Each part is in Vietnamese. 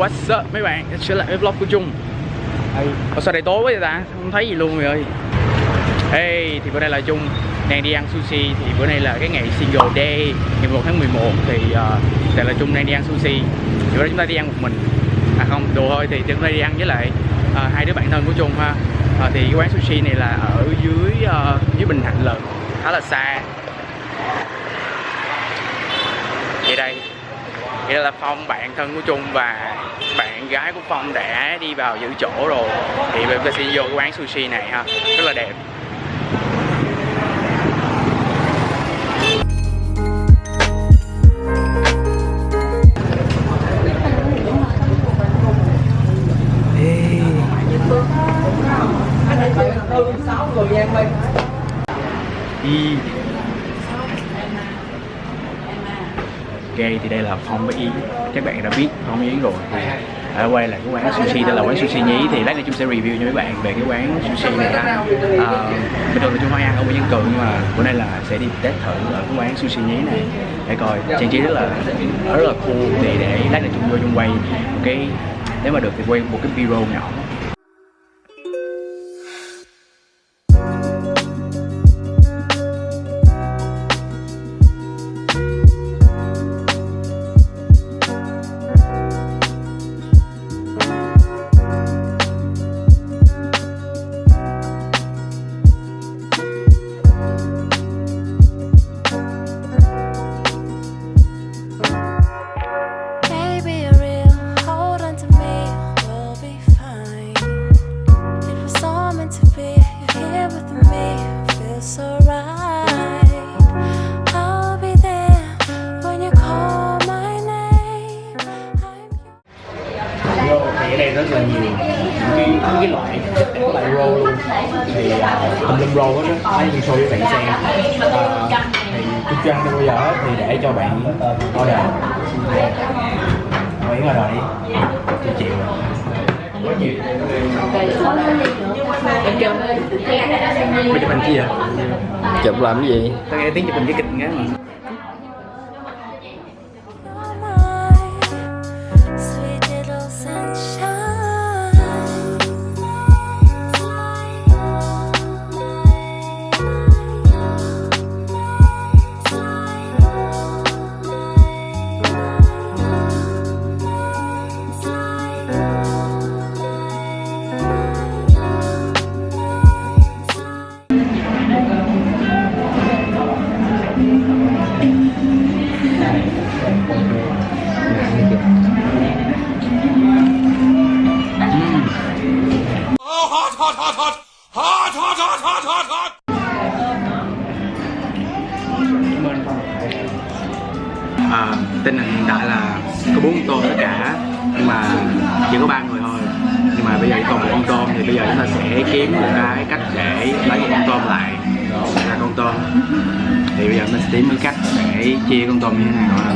what's up mấy bạn. Trở lại với vlog của Trung. Ủa sao đây tối quá vậy ta? Không thấy gì luôn rồi ơi. Hey thì bữa nay là Trung đang đi ăn sushi. Thì bữa nay là cái ngày single day ngày 11 tháng 11 thì uh, tại là Trung đang đi ăn sushi. Thì bữa nay chúng ta đi ăn một mình. À không đùa thôi thì chúng ta đi ăn với lại uh, hai đứa bạn thân của Trung ha. Uh, thì cái quán sushi này là ở dưới uh, dưới Bình Thạnh lận. Khá là xa. Vậy đây. Vậy là Phong bạn thân của Trung và gái của Phong đã đi vào giữ chỗ rồi. Thì bây giờ sẽ vô cái quán sushi này ha, Rất là đẹp. Đi Ok thì đây là Phong với Yến. Các bạn đã biết Phong với Yến rồi à, quay lại cái quán sushi đây là quán sushi nhí. Thì lát nữa chúng sẽ review cho mấy bạn về cái quán sushi này ha à, bình thường là chúng hay ăn ở Nguyễn Văn Cường nhưng mà bữa nay là sẽ đi test thử ở cái quán sushi nhí này. Để coi trang trí rất là rất là cool. Thì để lát nữa chúng vô chung quay một cái nếu mà được thì quay một cái video nhỏ. Rất là nhiều những cái, những cái loại các loại roll luôn. Thì tùm lum roll hết á như show với bạn xem. Uh, thì ăn tới bây giờ thì để cho bạn order bạn order đi tôi chịu rồi. Mày chụp hình chi vậy? chụp làm cái gì? Tao nghe tiếng chụp hình cái kịch nghe mà à, Tình hình hiện tại là có bốn con tôm tất cả. Nhưng mà chỉ có ba người thôi. Nhưng mà bây giờ còn một con tôm thì bây giờ chúng ta sẽ kiếm một cái cách để lấy một con tôm lại. Ra con tôm. Thì bây giờ mình sẽ tìm cái cách để chia con tôm như thế nào ha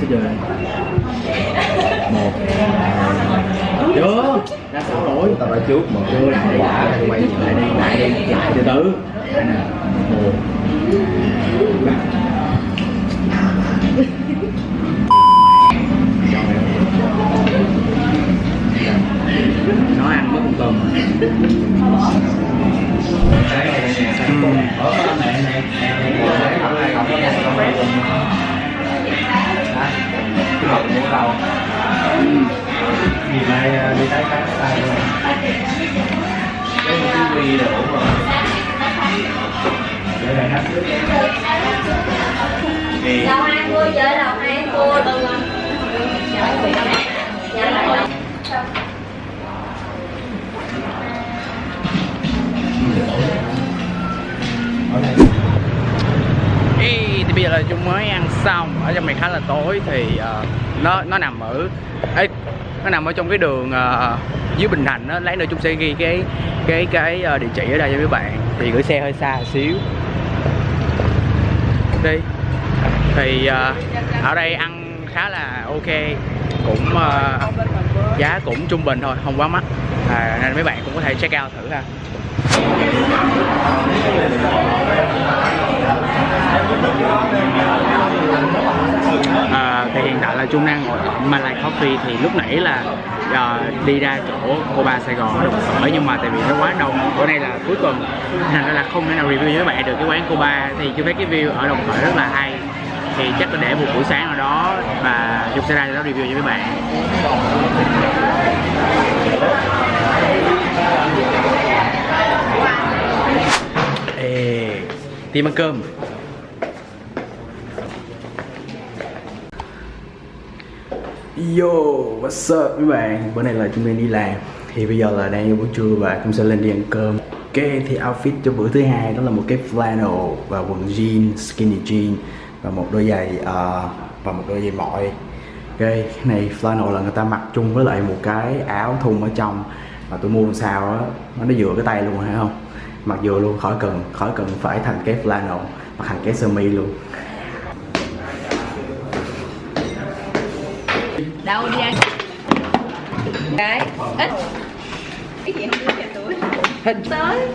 Bây giờ một. Chưa đã sao rồi? Tao đã trước một chưa lại quay lại. đi Đây nè tử. Là chúng mới ăn xong. Ở trong này khá là tối thì uh, nó nó nằm ở ấy nó nằm ở trong cái đường uh, dưới Bình Thạnh đó lát nữa chúng sẽ ghi cái cái cái uh, địa chỉ ở đây cho mấy bạn. Thì gửi xe hơi xa xíu. Đi. Thì uh, ở đây ăn khá là ok. Cũng uh, giá cũng trung bình thôi không quá mắc. À, nên mấy bạn cũng có thể check out thử ha à, thì hiện tại là Trung đang ngồi ở Malay Coffee thì lúc nãy là à, đi ra chỗ Coba Sài Gòn ở Đồng Khởi nhưng mà tại vì nó quá đông bữa nay là cuối tuần thành ra là không thể nào review với các bạn được cái quán Coba thì chưa thấy cái view ở Đồng Khởi rất là hay thì chắc là để một buổi sáng ở đó và Dung sẽ ra đó review cho các bạn. Ê, tìm ăn cơm. Yo, what's up các bạn? Bữa nay là chúng mình đi làm. Thì bây giờ là đang vô buổi trưa và chúng sẽ lên đi ăn cơm. Ok, thì outfit cho bữa thứ hai đó là một cái flannel và quần jean, skinny jean Và một đôi giày uh, và một đôi giày mỏi Ok, cái này flannel là người ta mặc chung với lại một cái áo thun ở trong. Và tôi mua làm sao á, nó vừa cái tay luôn hay không? Mặc vừa luôn, khỏi cần, khỏi cần phải thành cái flannel Mặc thành cái sơ mi luôn. Đâu đi ăn cái ít. Cái gì không biết tuổi Hết. tới.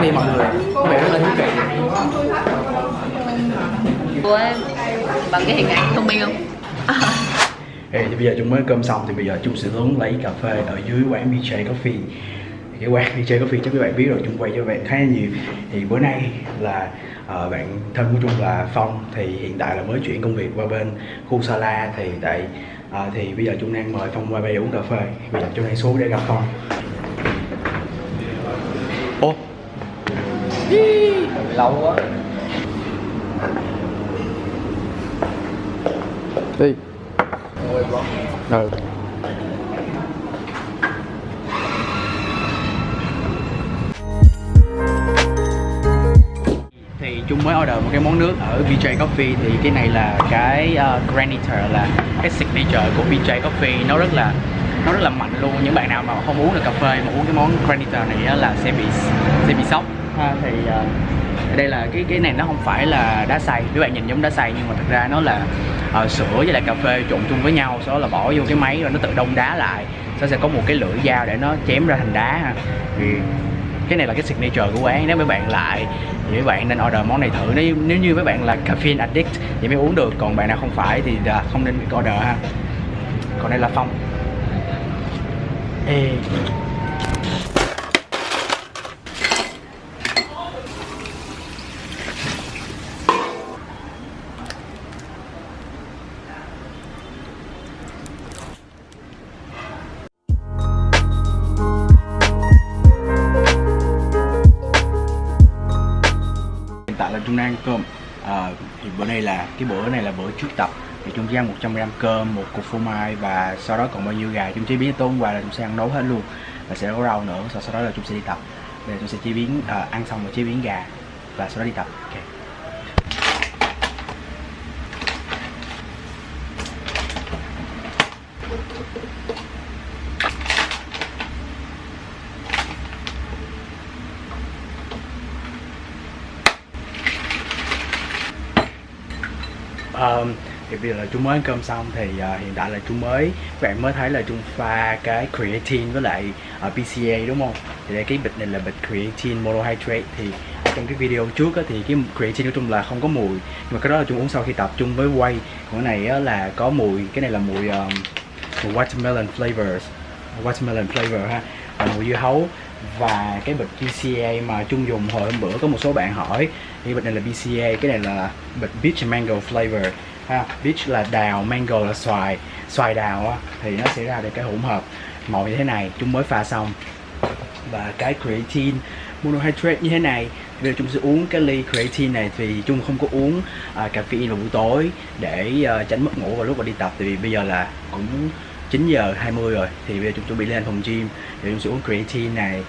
Thì mọi người, các bạn rất là thú vị của em bằng cái hình ảnh thông minh không Ê, thì bây giờ chúng mới cơm xong thì bây giờ chúng sẽ xuống lấy cà phê ở dưới quán BJ Coffee. Cái quán BJ Coffee chắc các bạn biết rồi chúng quay cho bạn khá là nhiều. Thì bữa nay là ờ, bạn thân của Trung là Phong thì hiện tại là mới chuyển công việc qua bên khu Sala thì tại ờ, thì bây giờ Trung đang mời Phong qua đây uống cà phê. Bây giờ Trung đang xuống để gặp Phong. Ô. Lâu quá. Đi ừ. thì chúng mới order một cái món nước ở BJ Coffee. Thì cái này là cái ờ, uh, graniter là cái signature của BJ Coffee. Nó rất là nó rất là mạnh luôn. Những bạn nào mà không uống được cà phê mà uống cái món graniter này là sẽ bị sẽ bị sốc. Ha thì uh, đây là cái cái này nó không phải là đá xay. Các bạn nhìn giống đá xay nhưng mà thật ra nó là uh, sữa với lại cà phê trộn chung với nhau sau đó là bỏ vô cái máy rồi nó tự đông đá lại. Sau đó sẽ có một cái lưỡi dao để nó chém ra thành đá ha. Thì cái này là cái signature của quán. Nếu mấy bạn lại thì mấy bạn nên order món này thử. Nếu, nếu như mấy bạn là caffeine addict thì mới uống được. Còn bạn nào không phải thì à, không nên order ha. Còn đây là phong. Ê. hiện tại ăn cơm. À, thì bữa nay là cái bữa này là bữa trước tập. Thì Trung gian ăn 100 gram cơm một cục phô mai và sau đó còn bao nhiêu gà. Chúng chế biến tối hôm qua là chúng sẽ ăn nấu hết luôn. Và sẽ có rau nữa sau, sau đó là chúng sẽ đi tập. Bây giờ chúng sẽ chế biến à, ăn xong rồi chế biến gà và sau đó đi tập. Okay. Um, thì bây giờ là Trung mới ăn cơm xong thì uh, hiện tại là Trung mới các bạn mới thấy là Trung pha cái creatine với lại à, uh, PCA đúng không? Thì đây cái bịch này là bịch creatine monohydrate. Thì trong cái video trước á, thì cái creatine của Trung là không có mùi nhưng mà cái đó là Trung uống sau khi tập Trung với quay còn cái này á, là có mùi cái này là mùi, um, mùi watermelon flavors watermelon flavor ha và mùi dưa hấu và cái bịch BCA mà chung dùng hồi hôm bữa có một số bạn hỏi thì bịch này là BCA cái này là bịch peach mango flavor. Ha peach là đào mango là xoài. Xoài đào á thì nó sẽ ra được cái hỗn hợp màu như thế này chúng mới pha xong. Và cái creatine monohydrate như thế này bây giờ chúng sẽ uống cái ly creatine này thì chung không có uống uh, caffeine vào buổi tối để uh, tránh mất ngủ vào lúc mà đi tập. Thì vì bây giờ là cũng 9 giờ 20 rồi thì bây giờ chúng chuẩn bị lên phòng gym thì chúng sẽ uống creatine này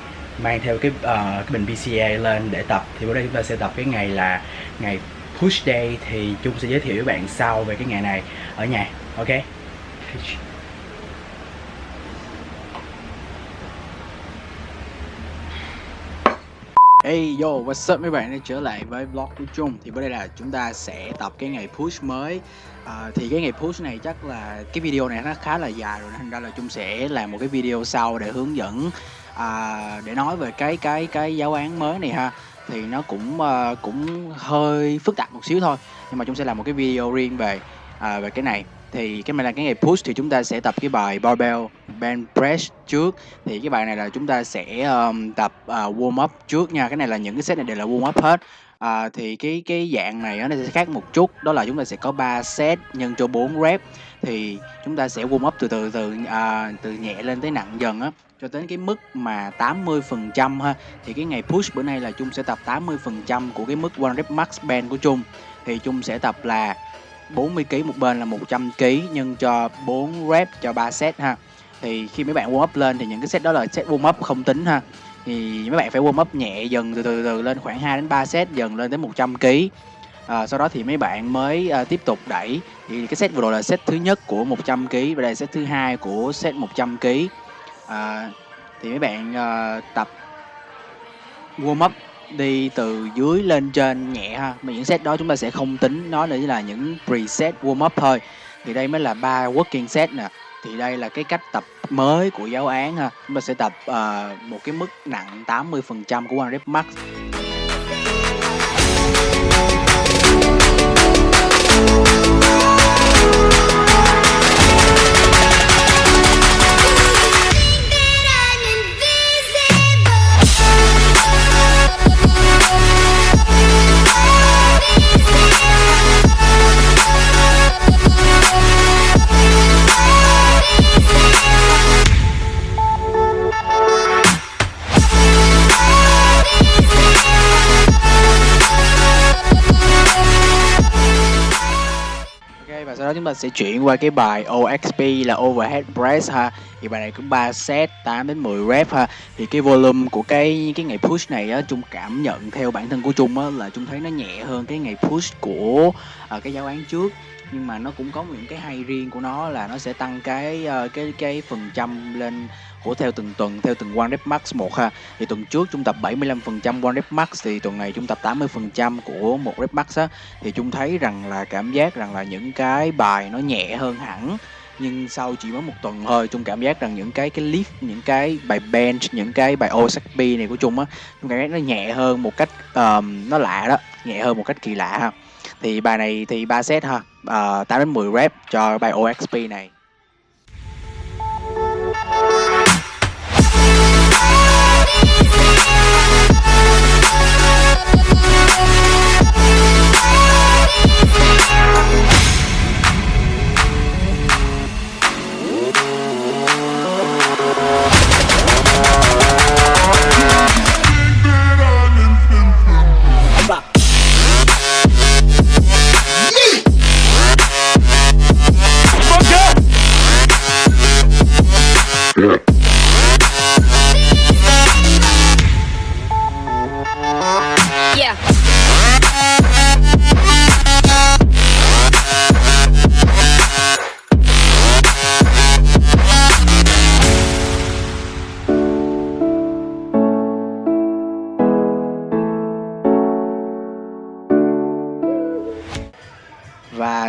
mang theo cái uh, cái bình PCA lên để tập. Thì bữa đây chúng ta sẽ tập cái ngày là ngày push day thì Trung sẽ giới thiệu với bạn sau về cái ngày này ở nhà ok? Hey yo, what's up mấy bạn đã trở lại với vlog của Trung? Thì bữa đây là chúng ta sẽ tập cái ngày push mới. À, Thì cái ngày push này chắc là cái video này nó khá là dài rồi Thành ra là Trung sẽ làm một cái video sau để hướng dẫn à, Để nói về cái cái cái giáo án mới này ha. Thì nó cũng uh, cũng hơi phức tạp một xíu thôi Nhưng mà Trung sẽ làm một cái video riêng về à, về cái này thì cái này là cái ngày push thì chúng ta sẽ tập cái bài barbell bench press trước. Thì cái bài này là chúng ta sẽ um, tập uh, warm up trước nha. Cái này là những cái set này đều là warm up hết. À, thì cái cái dạng này nó sẽ khác một chút. Đó là chúng ta sẽ có 3 set nhân cho 4 rep. Thì chúng ta sẽ warm up từ từ từ à, từ nhẹ lên tới nặng dần á cho đến cái mức mà 80% ha. Thì cái ngày push bữa nay là chung sẽ tập 80% của cái mức one rep max band của chung thì chung sẽ tập là 40 kg một bên là 100 kg nhân cho 4 rep cho 3 set ha. Thì khi mấy bạn warm up lên thì những cái set đó là set warm up không tính ha. Thì mấy bạn phải warm up nhẹ dần từ từ từ lên khoảng 2 đến 3 set dần lên đến 100 kg. À, sau đó thì mấy bạn mới à, tiếp tục đẩy thì cái set vừa rồi là set thứ nhất của 100 kg và đây là set thứ hai của set 100 kg. À, thì mấy bạn à, tập warm up đi từ dưới lên trên nhẹ ha. Mà những set đó chúng ta sẽ không tính nó để là những preset warm up thôi. Thì đây mới là ba working set nè. Thì đây là cái cách tập mới của giáo án ha. Chúng ta sẽ tập uh, một cái mức nặng 80% của one rep max. Sẽ chuyển qua cái bài OXP là overhead press ha thì bài này cũng 3 set 8 đến 10 rep ha. Thì cái volume của cái cái ngày push này á chung cảm nhận theo bản thân của chung á là chung thấy nó nhẹ hơn cái ngày push của à, cái giáo án trước. Nhưng mà nó cũng có những cái hay riêng của nó là nó sẽ tăng cái ờ, cái cái phần trăm lên của theo từng tuần theo từng one rep max một ha. Thì tuần trước chúng tập 75% one rep max thì tuần này chúng tập 80% của một rep max á. Thì chúng thấy rằng là cảm giác rằng là những cái bài nó nhẹ hơn hẳn nhưng sau chỉ mới một tuần thôi chung cảm giác rằng những cái cái lift những cái bài bench những cái bài OSP này của chung á chung cảm giác nó nhẹ hơn một cách um, nó lạ đó nhẹ hơn một cách kỳ lạ ha. Thì bài này thì ba set ha ờ, uh, 8 đến 10 rep cho bài OXP này.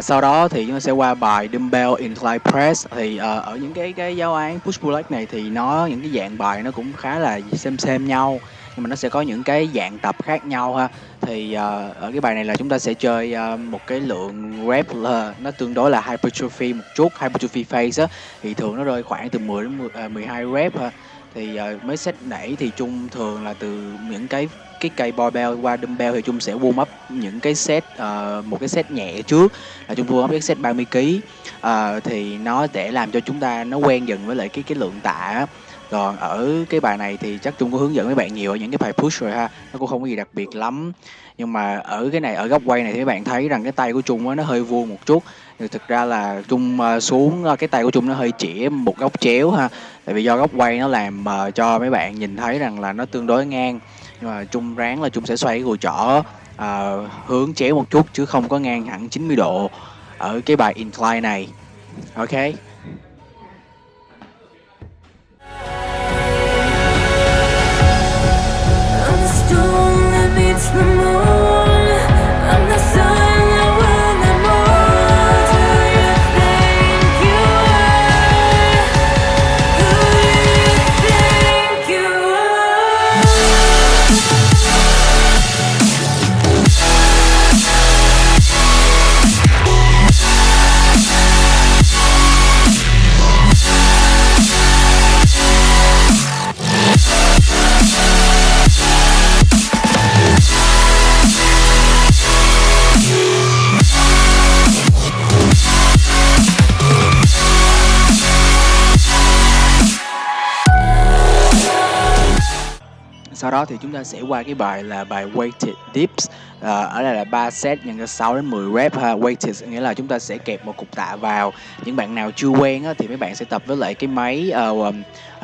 Sau đó thì chúng ta sẽ qua bài dumbbell incline press. Thì uh, ở những cái cái giáo án push pull leg này thì nó những cái dạng bài nó cũng khá là xem xem nhau nhưng mà nó sẽ có những cái dạng tập khác nhau ha. Thì uh, ở cái bài này là chúng ta sẽ chơi uh, một cái lượng rep là nó tương đối là hypertrophy một chút hypertrophy phase á. Thì thường nó rơi khoảng từ 10 đến 10, uh, 12 rep ha thì uh, mấy set đẩy thì chung thường là từ những cái cái cây barbell qua dumbbell thì chung sẽ warm up những cái set uh, một cái set nhẹ trước. Là chung warm up cái set 30 kg uh, thì nó để làm cho chúng ta nó quen dần với lại cái cái lượng tạ còn ở cái bài này thì chắc chung có hướng dẫn mấy bạn nhiều ở những cái bài push rồi ha. Nó cũng không có gì đặc biệt lắm. Nhưng mà ở cái này ở góc quay này thì các bạn thấy rằng cái tay của chung nó hơi vuông một chút. Thì thực ra là chung ờ, xuống ờ, cái tay của chung nó hơi chỉ một góc chéo ha. Tại vì do góc quay nó làm cho mấy bạn nhìn thấy rằng là nó tương đối ngang nhưng mà chung ráng là chung sẽ xoay cái gùi trỏ uh, hướng chéo một chút chứ không có ngang hẳn 90 độ ở cái bài incline này. Ok. I'm the moon đó thì chúng ta sẽ qua cái bài là bài weighted dips. À, ở đây là 3 set nhân cho 6 đến 10 rep ha. Weighted nghĩa là chúng ta sẽ kẹp một cục tạ vào. Những bạn nào chưa quen á, thì mấy bạn sẽ tập với lại cái máy uh,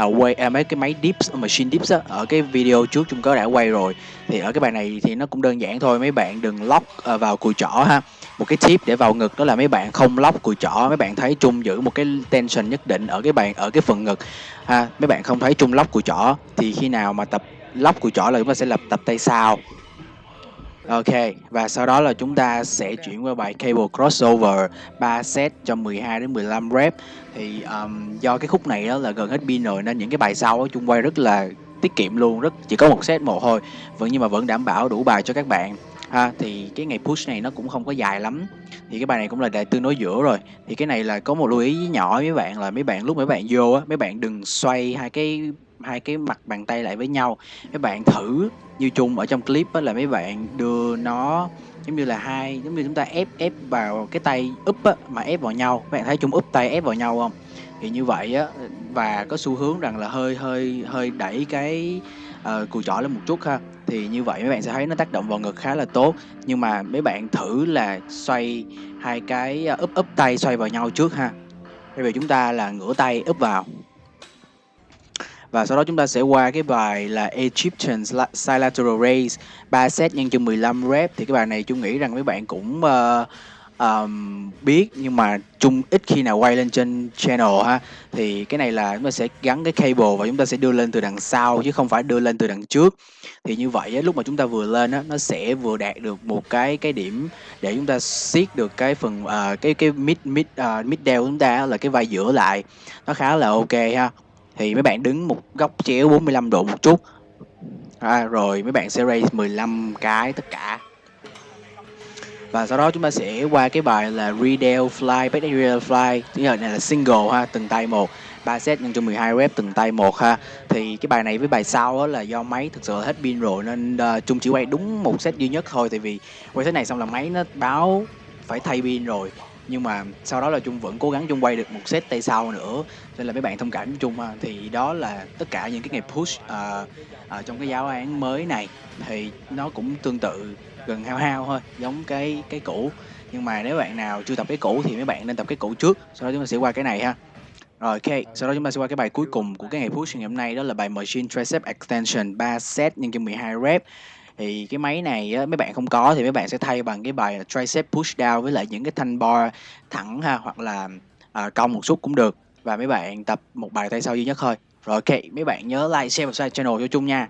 uh, quay uh, mấy cái máy dips machine dips á. Ở cái video trước chúng có đã quay rồi. Thì ở cái bài này thì nó cũng đơn giản thôi. Mấy bạn đừng lock uh, vào cùi chỏ ha. Một cái tip để vào ngực đó là mấy bạn không lock cùi chỏ. Mấy bạn thấy chung giữ một cái tension nhất định ở cái bàn ở cái phần ngực ha. Mấy bạn không thấy chung lock cùi chỏ thì khi nào mà tập lóc của chỏ là chúng ta sẽ lập tập tay sau Ok, và sau đó là chúng ta sẽ chuyển qua bài cable crossover 3 set cho 12 đến 15 rep. Thì um, do cái khúc này đó là gần hết pin rồi nên những cái bài sau chung quay rất là tiết kiệm luôn, rất chỉ có một set một thôi. Vẫn nhưng mà vẫn đảm bảo đủ bài cho các bạn. Ha, thì cái ngày push này nó cũng không có dài lắm. Thì cái bài này cũng là đại tương đối giữa rồi. Thì cái này là có một lưu ý nhỏ với mấy bạn là mấy bạn lúc mấy bạn vô á, mấy bạn đừng xoay hai cái hai cái mặt bàn tay lại với nhau. Mấy bạn thử như chung ở trong clip đó là mấy bạn đưa nó giống như là hai giống như chúng ta ép ép vào cái tay úp á, mà ép vào nhau. Các bạn thấy chung úp tay ép vào nhau không? Thì như vậy á và có xu hướng rằng là hơi hơi hơi đẩy cái uh, cùi chỏ lên một chút ha. Thì như vậy mấy bạn sẽ thấy nó tác động vào ngực khá là tốt. Nhưng mà mấy bạn thử là xoay hai cái ờ, úp úp tay xoay vào nhau trước ha. Bây giờ chúng ta là ngửa tay úp vào và sau đó chúng ta sẽ qua cái bài là Egyptian Side Lateral Raise 3 set nhân cho 15 rep. Thì cái bài này chúng nghĩ rằng mấy bạn cũng uh, um, biết nhưng mà chung ít khi nào quay lên trên channel ha. Thì cái này là chúng ta sẽ gắn cái cable và chúng ta sẽ đưa lên từ đằng sau chứ không phải đưa lên từ đằng trước. Thì như vậy lúc mà chúng ta vừa lên á nó sẽ vừa đạt được một cái cái điểm để chúng ta siết được cái phần uh, cái cái mid mid uh, mid down chúng ta là cái vai giữa lại. Nó khá là ok ha thì mấy bạn đứng một góc chéo 45 độ một chút. À, rồi mấy bạn sẽ raise 15 cái tất cả. Và sau đó chúng ta sẽ qua cái bài là Redale Fly, Back Redale Fly. Thứ này là single ha, từng tay một. 3 set nhân cho 12 rep từng tay một ha. Thì cái bài này với bài sau đó là do máy thực sự hết pin rồi Nên uh, chung chỉ quay đúng một set duy nhất thôi. Tại vì quay thế này xong là máy nó báo phải thay pin rồi nhưng mà sau đó là Trung vẫn cố gắng Trung quay được một set tay sau nữa. Nên là mấy bạn thông cảm với Trung ha thì đó là tất cả những cái ngày push uh, uh, trong cái giáo án mới này. Thì nó cũng tương tự gần hao hao thôi giống cái cái cũ. Nhưng mà nếu bạn nào chưa tập cái cũ thì mấy bạn nên tập cái cũ trước sau đó chúng ta sẽ qua cái này ha. Rồi ok, sau đó chúng ta sẽ qua cái bài cuối cùng của cái ngày push ngày hôm nay đó là bài Machine Tricep Extension 3 set nhân cho 12 rep thì cái máy này á, mấy bạn không có thì mấy bạn sẽ thay bằng cái bài tricep push down với lại những cái thanh bar thẳng ha hoặc là à, cong một chút cũng được. Và mấy bạn tập một bài tay sau duy nhất thôi. Rồi ok mấy bạn nhớ like share và subscribe channel cho chung nha.